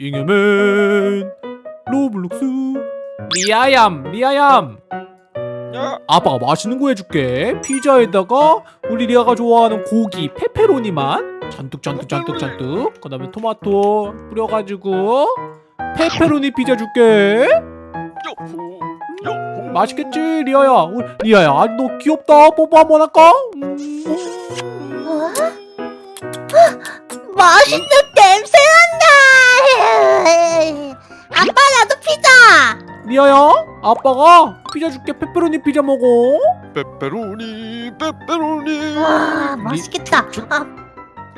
잉여맨 로블록스. 리아얌 리아얌. 야, 아빠가 맛있는 거 해줄게. 피자에다가 우리 리아가 좋아하는 고기 페페로니만. 잔뜩 잔뜩 잔뜩 잔뜩. 그 다음에 토마토 뿌려가지고 페페로니 피자 줄게. 요호. 맛있겠지 리아야? 우리 리아야 아, 너 귀엽다. 뽀뽀 한번 할까? 음. 어? 맛있는 리아야 아빠가 피자 줄게 페페로니 피자 먹어 페페로니, 페페로니. 와 맛있겠다. 아,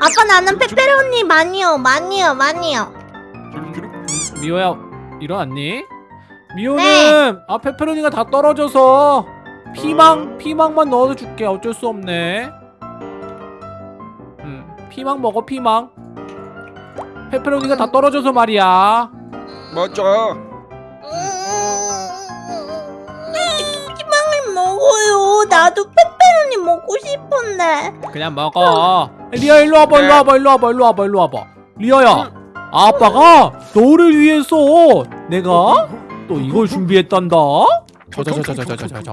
아빠 나는 페페로니 많이요, 많이요, 많이요. 미호야 일어났니? 미호는 아 페페로니가 다 떨어져서 피망 피망만 넣어서 줄게 어쩔 수 없네. 음 피망 먹어 피망. 페페로니가 다 떨어져서 말이야. 맞아. 먹어요. 나도 페페로니 먹고 싶은데. 그냥 먹어. 리아 일로 와봐 일로 와봐 일로 와봐 일로 와봐 일로 와봐. 리아야 아빠가 너를 위해서 내가 또 이걸 준비했단다. 자자자자자자자자.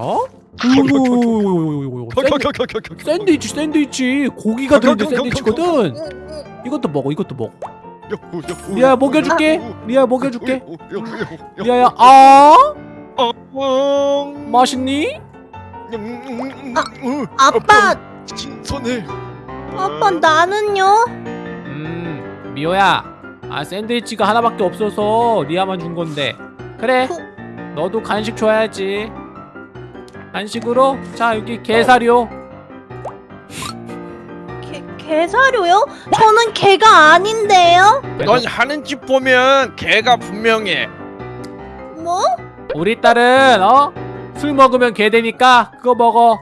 샌드위치 샌드위치 고기가 들어있는 샌드위치거든 이것도 먹어 이것도 먹어 리아야 먹여줄게 리아야 먹여줄게 리아야 아 맛있니? 아빠, 신선해. 아빠 나는요? 음 미호야 아 샌드위치가 하나밖에 없어서 리아만 준 건데 그래 그- 너도 간식 줘야지 간식으로 자 여기 게사료 게, 게사료요? 저는 개가 아닌데요? 넌 하는 짓 보면 개가 분명해. 뭐? 우리 딸은 어? 술 먹으면 개 되니까 그거 먹어.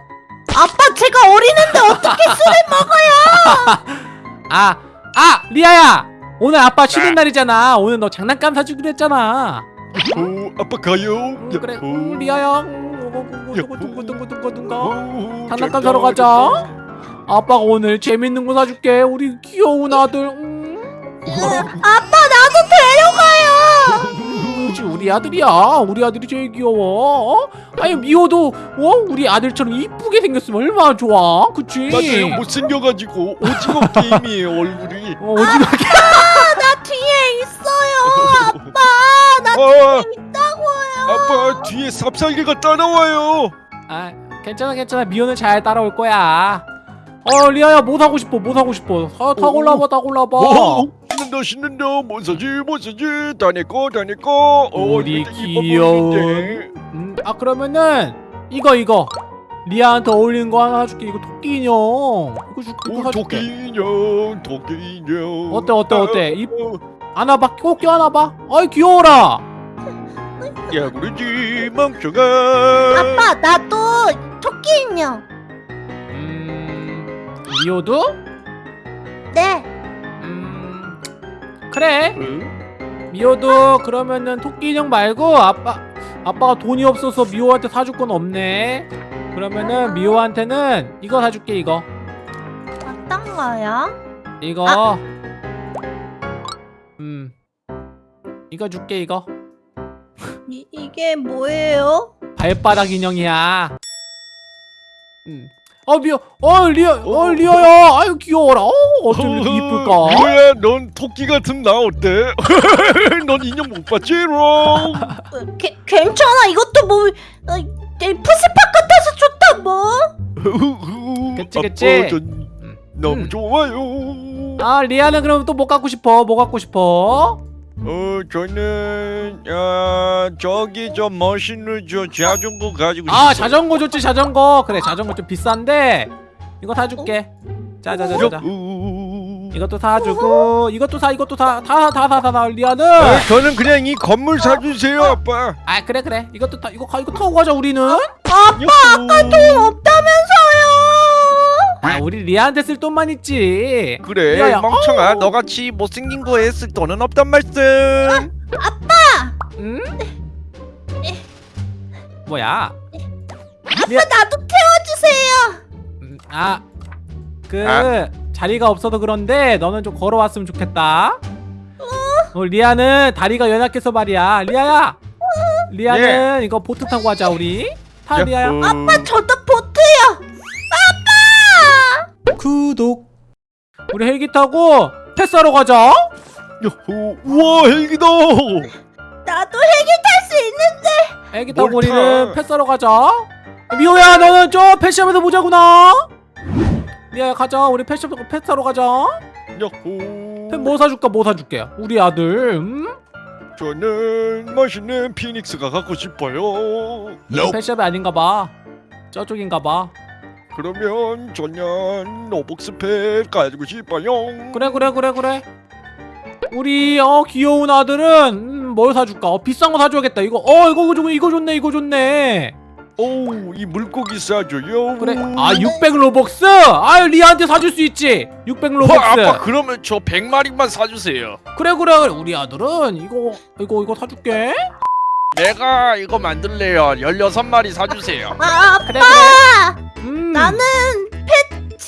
아빠 제가 어리는데 어떻게 술을 먹어요? 아! 아! 리아야! 오늘 아빠 쉬는 네. 날이잖아. 오늘 너 장난감 사주기로 했잖아. 오 아빠 가요. 음, 그래. 음, 리아야. 둥구둥구둥구둥구둥구 장난감 사러 가자. 아빠가 오늘 재밌는 거 사줄게. 우리 귀여운 아들. 음. 아빠 그렇지, 우리 아들이야. 우리 아들이 제일 귀여워. 어? 아니 미호도 어? 우리 아들처럼 이쁘게 생겼으면 얼마나 좋아. 그치? 맞아요. 못생겨가지고 오징어 게임이에요 얼굴이. 어, 오징어 나 뒤에 있어요. 아빠 나 아, 있다고요. 아빠 뒤에 삽살개가 따라와요. 아 괜찮아 괜찮아 미호는 잘 따라올 거야 어 리아야 뭐 사고 싶어 뭐 사고 싶어 사, 타 오, 골라봐 타 골라봐 오, 신난다 신난다 뭐 사지? 뭐 사지? 어, 우리 귀여운. 음, 아 그러면은 이거 이거. 리아한테 어울리는 거 하나 줄게. 이거 토끼 인형. 이거 줄게 이거 오 사줄게. 토끼 인형 토끼 인형. 어때, 어때, 어때? 이- 어, 안아봐 꼭 껴안아봐. 아이 귀여워라. 야 그러지 멍청아. 아빠 나도 토끼 인형. 음 미호도? 네. 음 그래 어? 미호도 그러면은 토끼 인형 말고 아빠 아빠가 돈이 없어서 미호한테 사줄 건 없네. 그러면은 미호한테는 이거 사줄게 이거 어떤 거요? 이거 음 이거 줄게 이거 이, 이게 뭐예요? 발바닥 인형이야. 음. 어 미호 어 리어 어? 리어야. 아유 귀여워라. 어 어쩜 이렇게 이쁠까? 뭐야. 넌 토끼 같은 나 어때? 넌 인형 못 봤지 롱 어, 게, 괜찮아. 이것도 뭐 어, 내 푸시팝 같아서 좋다 뭐. 그치, 그치? 아빠 전 너무 음. 좋아요. 아 리아는 그럼 또 뭐 갖고 싶어? 뭐 갖고 싶어? 어 저는 아 저기 저 멋있는 저 자전거 가지고 아 싶어요. 자전거 좋지 자전거. 그래 자전거 좀 비싼데. 이거 사줄게. 자자자자 요. 이것도 사주고 이것도 사 이것도 사다사다사다 리아는. 아, 저는 그냥 이 건물 사주세요 아빠. 아 그래 그래. 이것도 타 이거 가 이거 타고 가자 우리는. 아빠 아까 돈 없다면서요. 아 우리 리아한테 쓸 돈만 있지. 그래 멍청아. 너같이 못생긴 거에 쓸 돈은 없단 말씀 응? 뭐야 아빠 나도 태워주세요. 음, 아, 그 아. 자리가 없어서 그런데 너는 좀 걸어왔으면 좋겠다. 어, 리아는 다리가 연약해서 말이야. 리아야. 리아는 이거 보트 타고 가자 우리. 타 리아야. 야호. 아빠 저도 보트요. 구독. 우리 헬기 타고 pet 사러 가자. 야호. 우와 헬기다. 나도 헬기 탈 수 있는데. 헬기 타고 뭘 타? 우리는 pet 사러 가자. 미호야 너는 저 패시하면서 보자구나. 리아야 가자. 우리 pet 사 pet 사러 가자. 야호. 뭐 사줄까? 뭐 사줄게. 우리 아들. 음? 저는 멋있는 phoenix가 갖고 싶어요. pet shop이 아닌가 봐. 저쪽인가 봐. 그러면 저는 로벅스 pet 가지고 싶어요. 그래 그래 그래 그래. 우리 어 귀여운 아들은 음, 뭘 사줄까? 어, 비싼 거 사줘야겠다. 이거 어 이거 좋 이거 좋네 이거 좋네. 오, 이 물고기 사줘요. 그래. 아600 로벅스? 아유 리아한테 사줄 수 있지. 600 어, 로벅스. 아빠 그러면 저 100마리만 사주세요 그래 그래 그래. 우리 아들은 이거 이거 이거 사줄게. 내가 이거 만들래요 16마리 사주세요 아, 그래. 그래. 음. 나는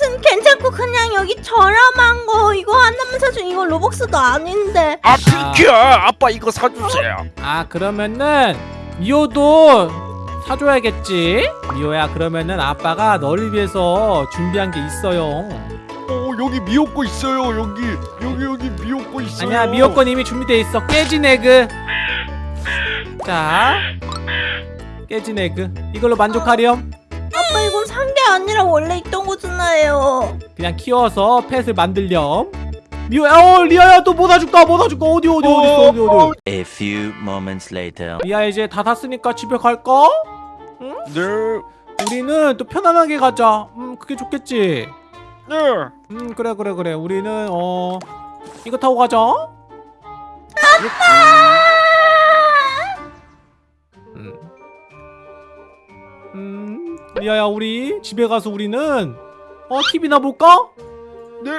펫은 괜찮고 그냥 여기 저렴한 거 이거 하나만 사줘. 이거 로벅스도 아닌데. 아 핑키야 아빠 이거 사주세요 아 그러면은 미호도 사줘야겠지. 미호야 그러면은 아빠가 너를 위해서 준비한 게 있어요. 오, 여기 미역거 있어요. 여기 여기 여기 미호 거 있어요. 아니야 미호 건 이미 준비돼 있어 깨진 egg 자 깨진 egg 이걸로 만족하렴 아니라 원래 있던 거잖아요. 그냥 키워서 pet을 만들렴 미호야 어 리아야 또뭐 사줄까 뭐 사줄까 어디 어디 어디 있어 어디 어디 A few moments later. 리아 이제 다 샀으니까 집에 갈까? 네. 우리는 또 편안하게 가자 음 그게 좋겠지 네. 음 그래 그래 그래 우리는 어 이거 타고 가자 음. 리아야 우리 집에 가서 우리는 어 TV나 볼까? 네.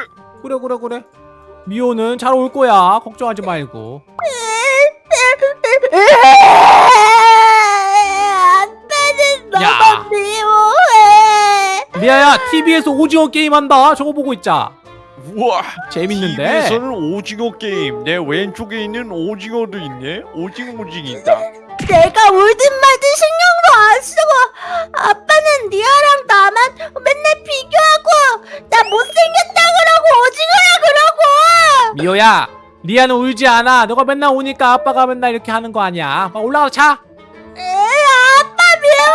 그래 그래 그래 미호는 잘 올 거야 걱정하지 말고 아빠는 야. 너무 미워해. 리아야 TV에서 오징어 게임 한다 저거 보고 있자 우와. 재밌는데 TV에서는 오징어 게임. 내 왼쪽에 있는 오징어도 있네. 오징어 오징이다. 내가 울든 말든 신경도 안 쓰고 아빠 는 리아랑 나만 맨날 비교하고 나 못생겼다 그러고 오징어야 그러고 미호야 리아는 울지 않아 너가 맨날 오니까 아빠가 맨날 이렇게 하는 거 아니야 막 올라가서 자에 아빠 미워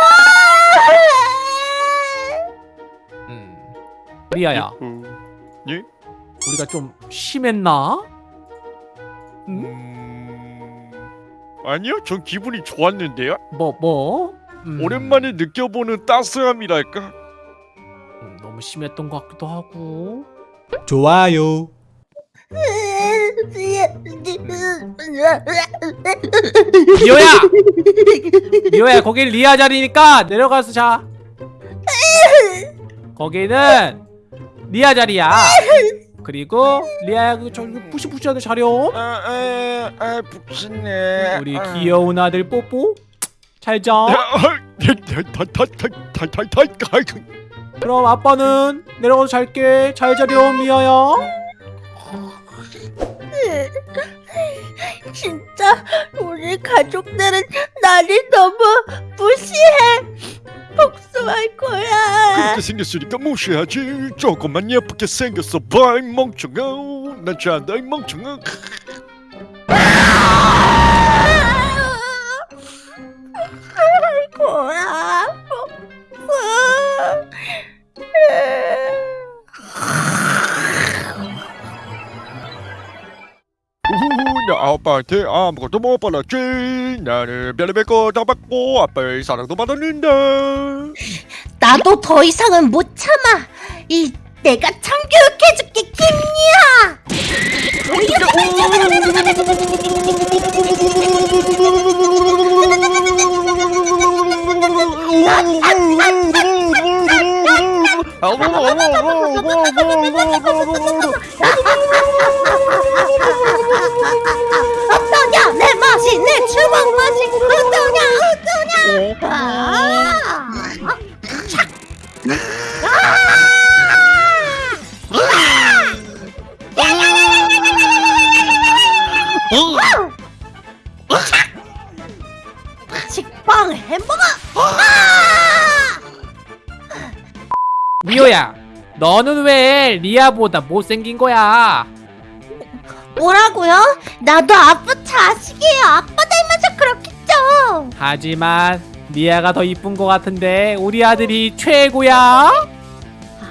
음. 리아야 어, 예? 우리가 좀 심했나? 음? 음. 아니요. 전 기분이 좋았는데요. 뭐 뭐? 음. 오랜만에 느껴보는 따스함이랄까. 음, 너무 심했던 것 같기도 하고 좋아요 미호야! 미호야 거긴 리아 자리니까 내려가서 자 거기는 리아 자리야 그리고 리아야 그 저기 푸시푸시하는 자렴 아, 아, 아. 우리 아. 귀여운 아들 뽀뽀 잘자 아, 탈탈탈탈탈탈탈. 그럼 아빠는 내려가서 잘게 잘 자렴 미아야 진짜 우리 가족들은 나를 너무 무시해 복수할 거야 그렇게 생겼으니까 무시하지. 조금만 예쁘게 생겼어. 봐, 이 멍청아. 난 잔다, 이 멍청아. 아빠한테 아무것도 못 받았지. 나는 별의별 거다 받고 아빠의 사랑도 받았는데. 나도 더 이상은 못 참아 이 내가 참교육해줄게 김리아 어떠냐 어떠냐 아! 식빵 햄버거. 미호야 너는 왜 리아보다 못생긴 거야 뭐라고요? 나도 아빠 자식이에요. 하지만 리아가 더 이쁜 거 같은데 우리 아들이 최고야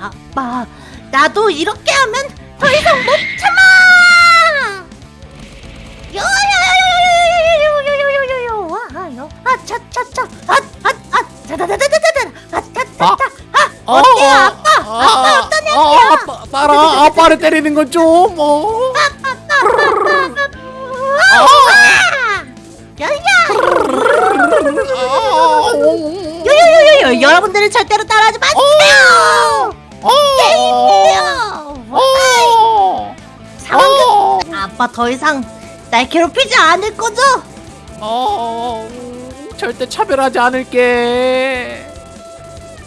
아빠, 나도 이렇게 하면 더 이상 못 참아. 요요요요요요요요요요요. 와요. 아차차차. 아아아 자다다다다다다. 아차차차. 어, 어때요, 아빠? 아빠 어떠냐고요? 어, 아빠, 아빠를 때리는 건좀 어. 요요요요요 여러분들은 절대로 따라하지 마세요. 게임이에요. 어. 상황 아빠 더 이상 날 괴롭히지 않을 거죠? 어, 절대 차별하지 않을게.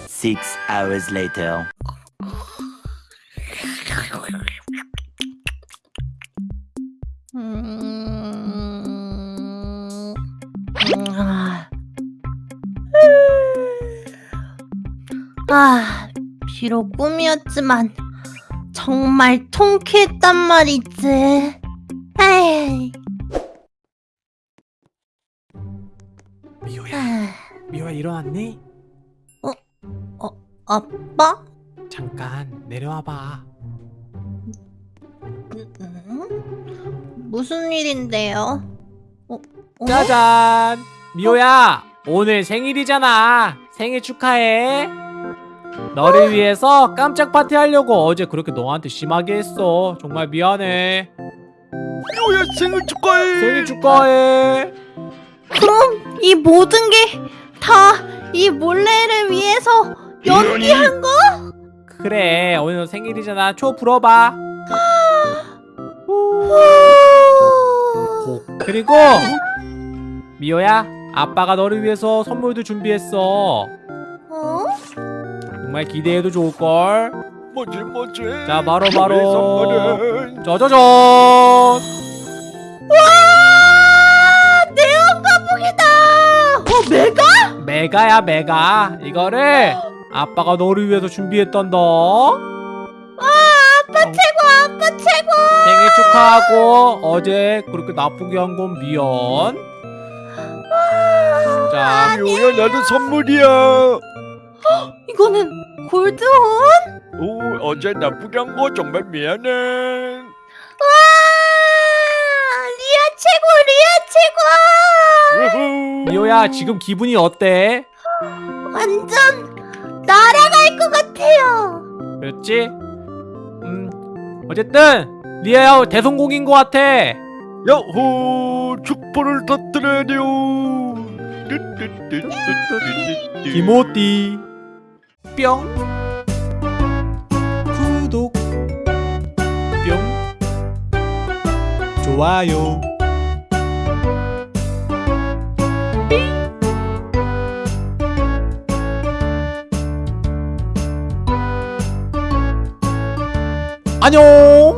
Six hours later. 아, 비록 꿈이었지만 정말 통쾌했단 말이지. 에이, 미호야, 아, 미호야 일어났니? 아빠? 잠깐 내려와봐. 음? 무슨 일인데요? 어? 어? 짜잔, 미호야 오늘 생일이잖아. 생일 축하해. 너를 위해서 깜짝 파티 하려고 어제 그렇게 너한테 심하게 했어. 정말 미안해. 미호야 생일 축하해 생일 축하해. 그럼 이 모든 게 다 이 몰래를 위해서 연기한 거? 그래 오늘 너 생일이잖아. 초 불어봐. 그리고 미호야 아빠가 너를 위해서 선물도 준비했어. 어? 정말 기대해도 좋을걸. 뭐지 뭐지 자, 바로, 바로. 짜자잔. 와! 내용 가복이다! 어, 메가? 메가야 메가. 이거를 아빠가 너를 위해서 준비했단다. 와, 아빠 최고, 아빠 최고! 생일 축하하고 어제 그렇게 나쁘게 한 건 미안. 자, 미호야 나도 선물이야 이거는 골드혼? 오 어제 나쁘게 한 거 정말 미안해 와! 리아 최고, 리아 최고! 미호야 지금 기분이 어때? 완전 날아갈 것 같아요. 그렇지? 음, 어쨌든 리아야 대성공인 것 같아. 야호 축포를 터뜨려요 기모띠 뿅. 구독. 뿅. 좋아요. 안녕